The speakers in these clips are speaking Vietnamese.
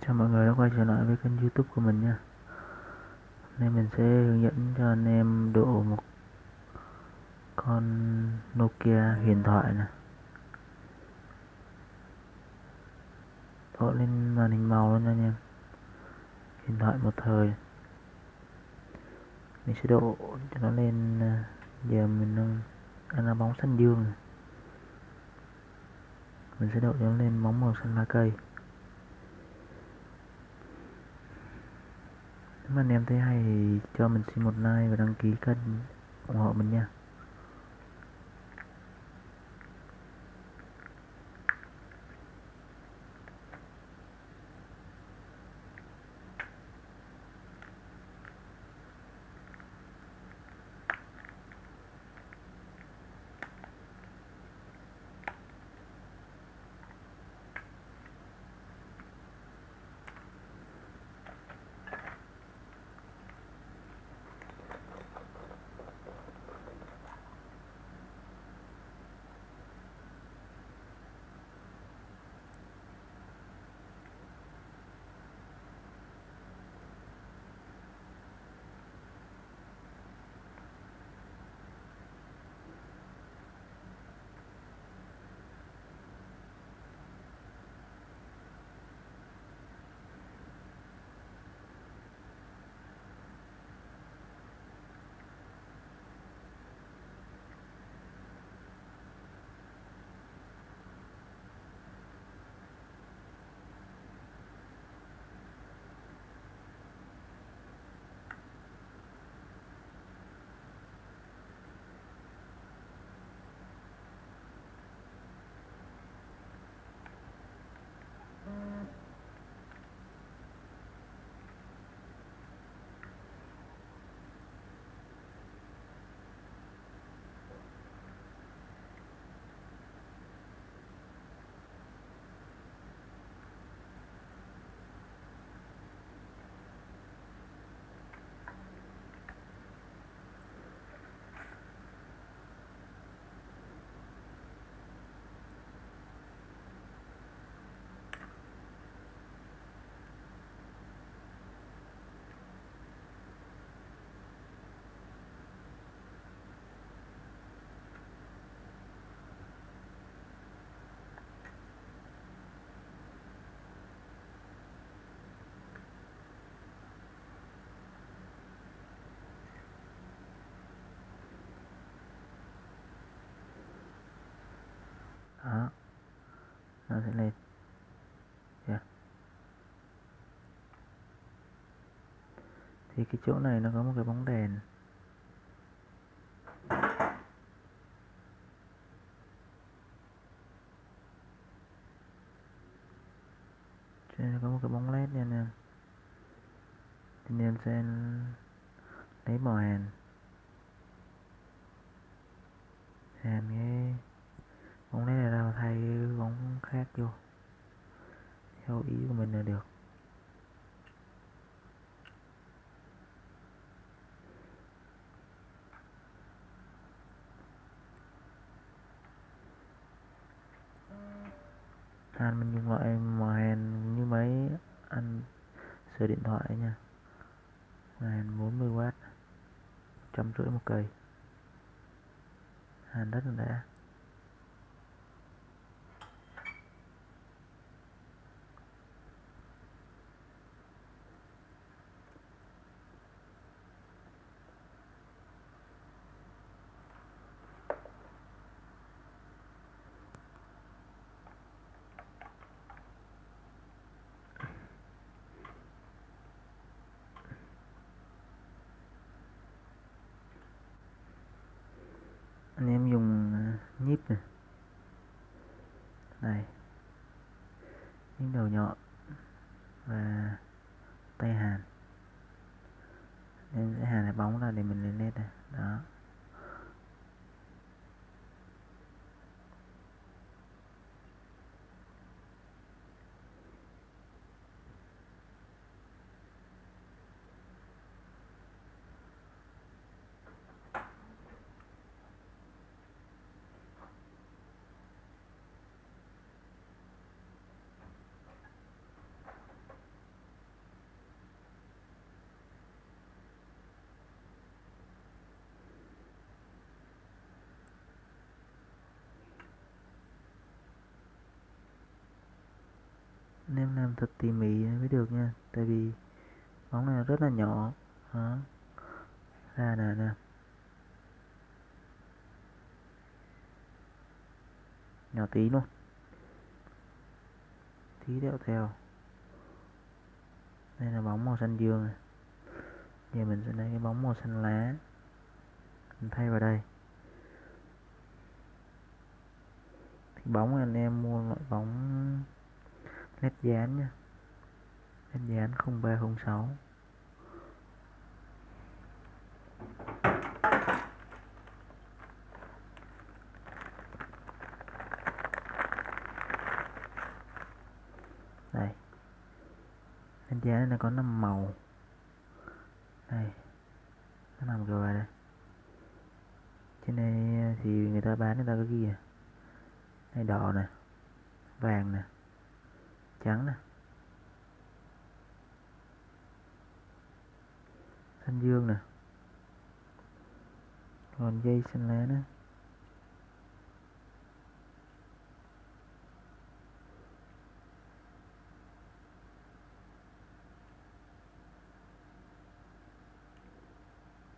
Chào mọi người đã quay trở lại với kênh youtube của mình nha. Hôm mình sẽ hướng dẫn cho anh em độ một con Nokia huyền thoại nè. Độ lên màn hình màu luôn nha anh em. Huyền thoại một thời. Mình sẽ độ cho nó lên à, Giờ mình đang ăn là bóng xanh dương. Mình sẽ độ cho nó lên bóng màu xanh lá cây. Nếu mà anh em thấy hay thì cho mình xin một like và đăng ký kênh ủng hộ mình nha. Nó sẽ lên. Yeah. thì cái chỗ này nó có một cái bóng đèn. Trên có một cái bóng led nha nè thì em sẽ lấy màu hàn hàn con lấy này ra thay bóng khác vô. Theo ý của mình là được. Hàn mình dùng loại mà hàn như mấy anh sửa điện thoại nha. Hàn 40W trăm rưỡi một cây. Hàn rất là đã. Anh em dùng à, nhíp này. Đây những đầu nhọn. Và tay hàn. Em sẽ hàn cái bóng ra để mình lên nét này đó. Anh em làm thật tỉ mỉ mới được nha. Tại vì bóng này rất là nhỏ. Đó. Ra nè nè. Nhỏ tí luôn. Tí đeo theo. Đây là bóng màu xanh dương này. Giờ mình sẽ lấy cái bóng màu xanh lá. Mình thay vào đây. Thì bóng anh em mua loại bóng nét dán nha. Nét dán 0306 đây. Nét dán này có 5 màu. Đây. Nó nằm rồi đây. Trên đây thì người ta bán, người ta có ghi à? Đây, đỏ nè vàng nè trắng nè xanh dương nè. Còn dây xanh lá nữa.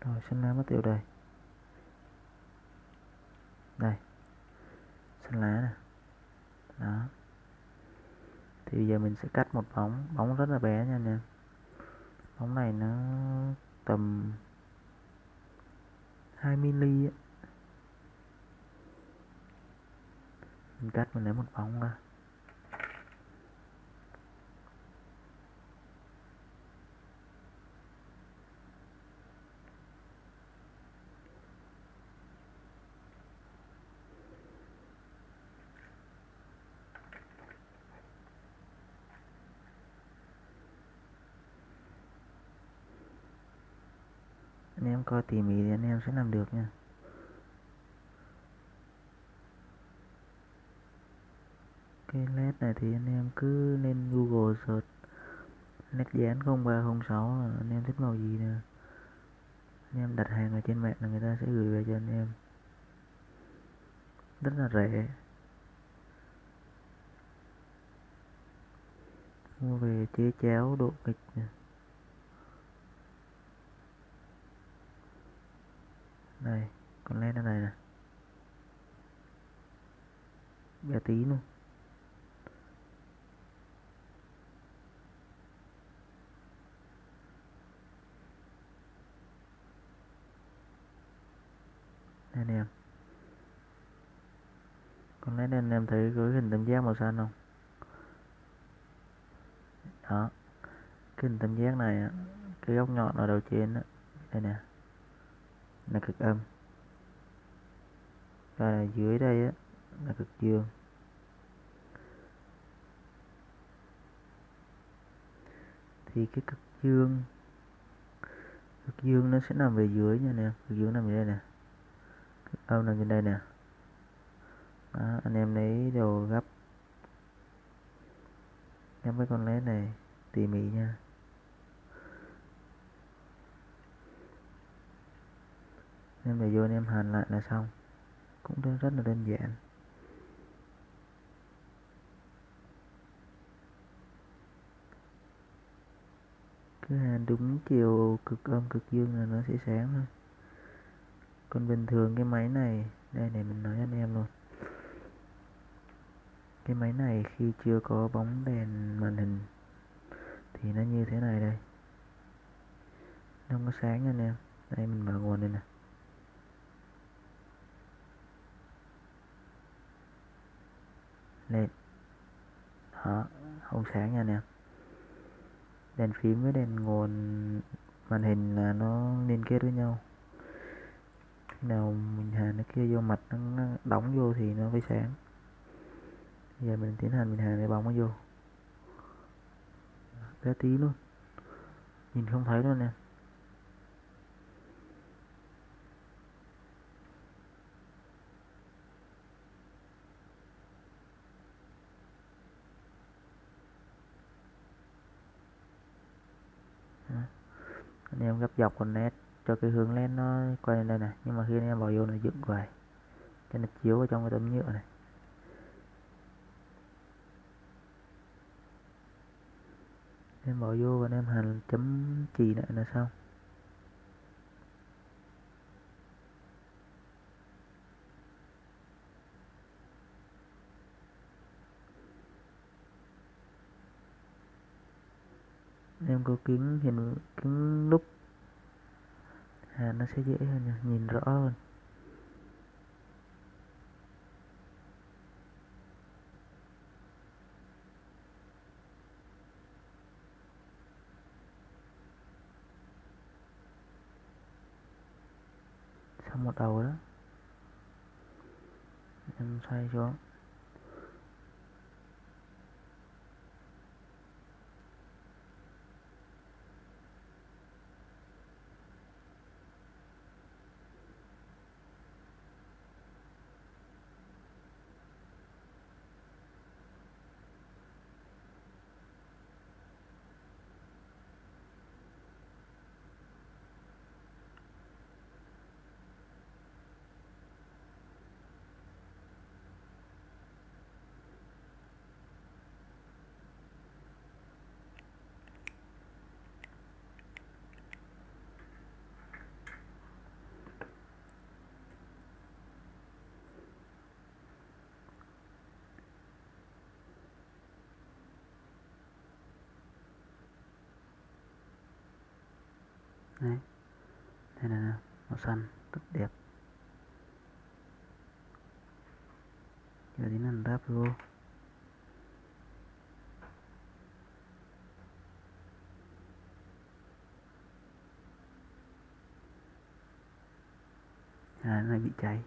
Rồi xanh lá mất tiêu đây đây. Xanh lá nè. Đó thì bây giờ mình sẽ cắt một bóng bóng rất là bé nha anh em bóng này nó tầm 2 mm ấy. mình cắt mình lấy một bóng ra anh em coi tỉ mỉ thì anh em sẽ làm được nha. Cái led này thì anh em cứ lên google search. Led dán 0306 là anh em thích màu gì nè. Anh em đặt hàng ở trên mạng là người ta sẽ gửi về cho anh em. Rất là rẻ. Mua về chế cháo độ kịch nè. Đây con led ở đây nè bé tí luôn. Đây anh em. Con lấy anh em thấy cái hình tam giác màu xanh không? Đó. Cái hình tam giác này cái góc nhọn ở đầu trên đó, đây nè là cực âm. Và dưới đây á là cực dương. Thì cái cực dương cực dương nó sẽ nằm về dưới nha nè. Cực dương nằm về đây nè. Cực âm nằm trên đây nè. Đó, anh em lấy đồ gấp. Gấp với con lén này tỉ mỉ nha. Em để vô em hành lại là xong. Cũng rất, là đơn giản. Cứ hàn đúng chiều cực âm cực dương là nó sẽ sáng thôi. Còn bình thường cái máy này đây này mình nói anh em luôn. Cái máy này khi chưa có bóng đèn màn hình thì nó như thế này đây. Nó không có sáng anh em. Đây mình mở nguồn đây nè. Lên. Đó không sáng nha anh em đèn phím với đèn nguồn, màn hình là nó liên kết với nhau. Khi nào mình hàn nó kia vô mặt nó đóng vô thì nó mới sáng. Giờ mình tiến hành mình hàn cái bóng nó vô. Bé tí luôn. Nhìn không thấy luôn nè. Anh em gấp dọc con nét, cho cái hướng lên nó quay lên đây này. Nhưng mà khi anh em vào vô nó dựng hoài cho nó chiếu vào trong cái tấm nhựa này. Em bỏ vô và em hành chấm chì lại là xong. Em có kính hiện kính lúc à, nó sẽ dễ hơn nhỉ? nhìn rõ hơn. Xong một đầu đó. Em xoay xuống. Đấy. Đây là màu xanh, rất đẹp. Giờ đến hành ráp vô. À nó bị cháy.